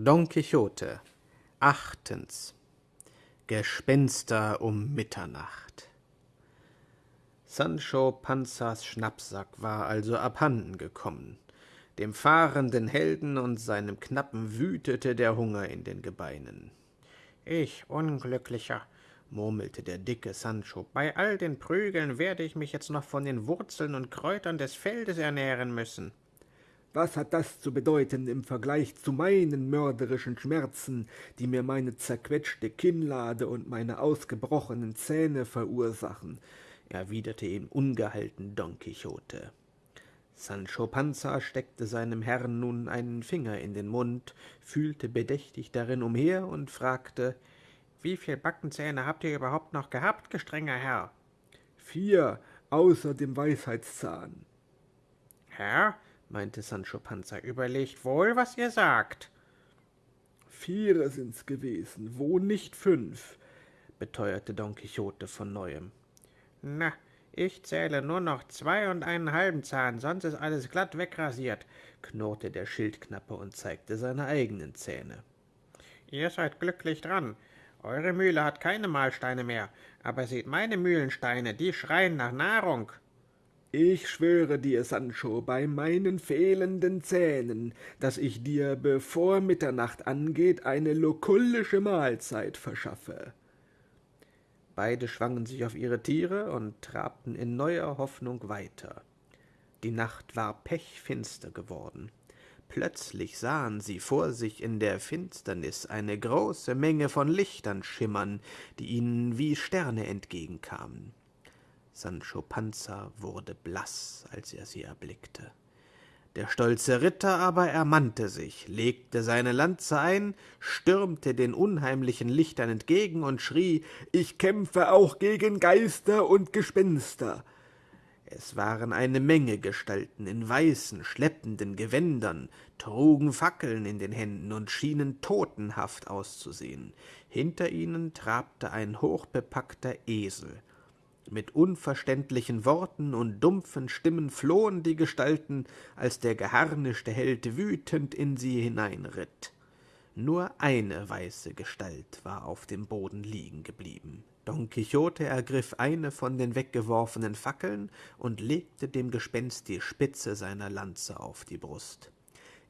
Don Quixote Achtens Gespenster um Mitternacht Sancho Panzas Schnappsack war also abhanden gekommen. Dem fahrenden Helden und seinem Knappen wütete der Hunger in den Gebeinen. Ich, Unglücklicher, murmelte der dicke Sancho, bei all den Prügeln werde ich mich jetzt noch von den Wurzeln und Kräutern des Feldes ernähren müssen. Was hat das zu bedeuten im Vergleich zu meinen mörderischen Schmerzen, die mir meine zerquetschte Kinnlade und meine ausgebrochenen Zähne verursachen? erwiderte ihm ungehalten Don Quixote. Sancho Panza steckte seinem Herrn nun einen Finger in den Mund, fühlte bedächtig darin umher und fragte, »Wie viel Backenzähne habt ihr überhaupt noch gehabt, gestrenger Herr?« »Vier, außer dem Weisheitszahn.« »Herr«, meinte Sancho Panza, überlegt wohl, was ihr sagt. Viere sind's gewesen, wo nicht fünf, beteuerte Don Quixote von neuem. Na, ich zähle nur noch zwei und einen halben Zahn, sonst ist alles glatt wegrasiert, knurrte der Schildknappe und zeigte seine eigenen Zähne. Ihr seid glücklich dran. Eure Mühle hat keine Mahlsteine mehr, aber seht meine Mühlensteine, die schreien nach Nahrung. Ich schwöre dir, Sancho, bei meinen fehlenden Zähnen, dass ich dir, bevor Mitternacht angeht, eine lokullische Mahlzeit verschaffe. Beide schwangen sich auf ihre Tiere und trabten in neuer Hoffnung weiter. Die Nacht war pechfinster geworden. Plötzlich sahen sie vor sich in der Finsternis eine große Menge von Lichtern schimmern, die ihnen wie Sterne entgegenkamen. Sancho Panza wurde blass, als er sie erblickte. Der stolze Ritter aber ermannte sich, legte seine Lanze ein, stürmte den unheimlichen Lichtern entgegen und schrie, »Ich kämpfe auch gegen Geister und Gespenster!« es waren eine Menge Gestalten in weißen, schleppenden Gewändern, trugen Fackeln in den Händen und schienen totenhaft auszusehen. Hinter ihnen trabte ein hochbepackter Esel. Mit unverständlichen Worten und dumpfen Stimmen flohen die Gestalten, als der geharnischte Held wütend in sie hineinritt. Nur eine weiße Gestalt war auf dem Boden liegen geblieben. Don Quixote ergriff eine von den weggeworfenen Fackeln und legte dem Gespenst die Spitze seiner Lanze auf die Brust.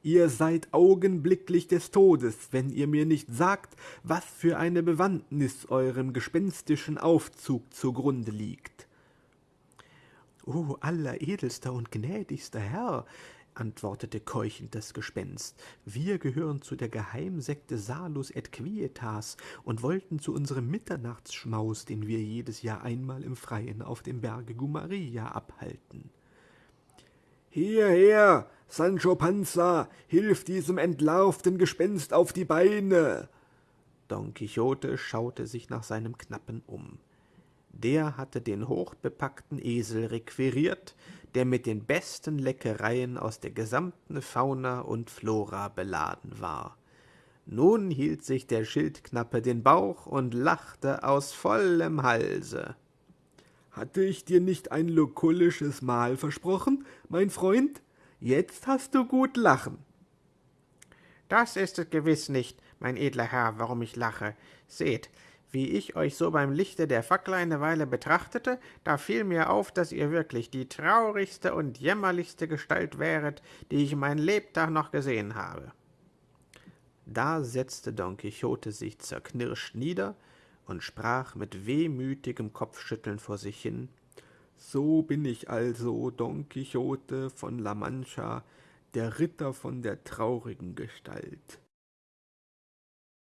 Ihr seid augenblicklich des Todes, wenn ihr mir nicht sagt, was für eine Bewandtnis eurem gespenstischen Aufzug zugrunde liegt. »O alleredelster und gnädigster Herr«, antwortete keuchend das Gespenst, »wir gehören zu der Geheimsekte Salus et Quietas und wollten zu unserem Mitternachtsschmaus, den wir jedes Jahr einmal im Freien auf dem Berge Gumaria abhalten.« »Hierher, Sancho Panza, hilf diesem entlarvten Gespenst auf die Beine!« Don Quixote schaute sich nach seinem Knappen um. Der hatte den hochbepackten Esel requiriert, der mit den besten Leckereien aus der gesamten Fauna und Flora beladen war. Nun hielt sich der Schildknappe den Bauch und lachte aus vollem Halse. »Hatte ich dir nicht ein lokullisches Mahl versprochen, mein Freund?« Jetzt hast du gut lachen. Das ist es gewiss nicht, mein edler Herr, warum ich lache. Seht, wie ich euch so beim Lichte der Fackel eine Weile betrachtete, da fiel mir auf, dass ihr wirklich die traurigste und jämmerlichste Gestalt wäret, die ich mein Lebtag noch gesehen habe. Da setzte Don Quixote sich zerknirscht nieder und sprach mit wehmütigem Kopfschütteln vor sich hin so bin ich also Don Quixote von La Mancha, der Ritter von der traurigen Gestalt.